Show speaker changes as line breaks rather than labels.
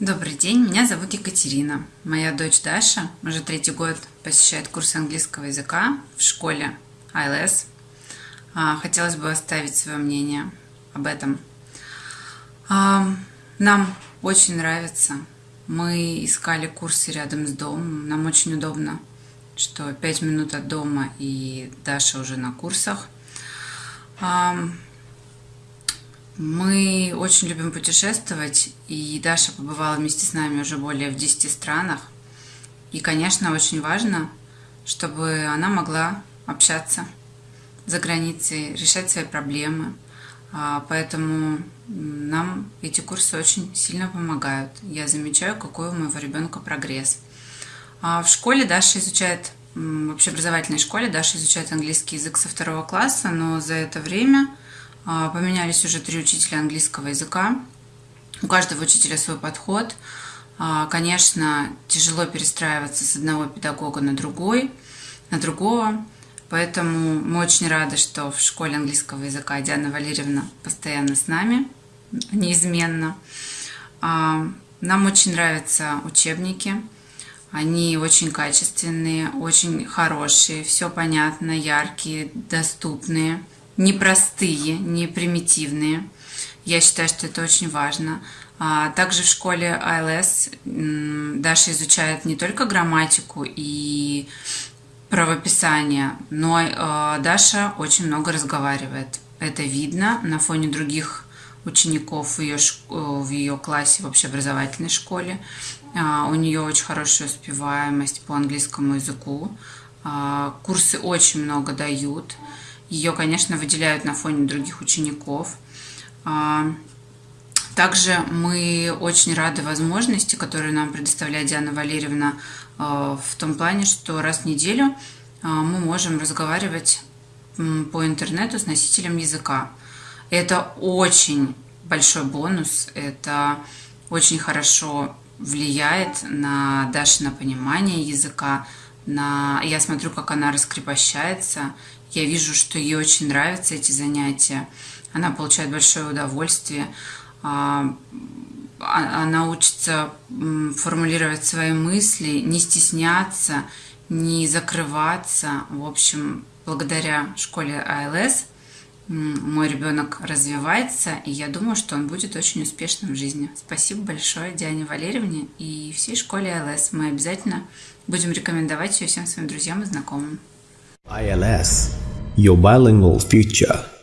Добрый день, меня зовут Екатерина. Моя дочь Даша уже третий год посещает курсы английского языка в школе ILS. А, хотелось бы оставить свое мнение об этом. А, нам очень нравится. Мы искали курсы рядом с домом. Нам очень удобно, что 5 минут от дома и Даша уже на курсах. Мы очень любим путешествовать, и Даша побывала вместе с нами уже более в 10 странах. И, конечно, очень важно, чтобы она могла общаться за границей, решать свои проблемы. А, поэтому нам эти курсы очень сильно помогают. Я замечаю, какой у моего ребенка прогресс. А в школе Даша изучает, в общеобразовательной школе Даша изучает английский язык со второго класса, но за это время поменялись уже три учителя английского языка. У каждого учителя свой подход. А, конечно, тяжело перестраиваться с одного педагога на другой, на другого. Поэтому мы очень рады, что в школе английского языка Диана Валерьевна постоянно с нами, неизменно. А, нам очень нравятся учебники. Они очень качественные, очень хорошие, все понятно, яркие, доступные непростые, не примитивные. Я считаю, что это очень важно. А, также в школе ILS Даша изучает не только грамматику и правописание, но а, Даша очень много разговаривает. Это видно на фоне других учеников в ее, в ее классе в общеобразовательной школе. А, у нее очень хорошая успеваемость по английскому языку. Курсы очень много дают. Ее, конечно, выделяют на фоне других учеников. А, также мы очень рады возможности, которые нам предоставляет Диана Валерьевна а, в том плане, что раз в неделю а, мы можем разговаривать по интернету с носителем языка. Это очень большой бонус, это очень хорошо влияет на Дашино понимание языка, на... я смотрю, как она раскрепощается, я вижу, что ей очень нравятся эти занятия. Она получает большое удовольствие. А, а, она учится формулировать свои мысли, не стесняться, не закрываться. В общем, благодаря школе АЛС мой ребенок развивается, и я думаю, что он будет очень успешным в жизни. Спасибо большое Диане Валерьевне и всей школе АЛС. Мы обязательно будем рекомендовать ее всем своим друзьям и знакомым.
ILS, your bilingual future.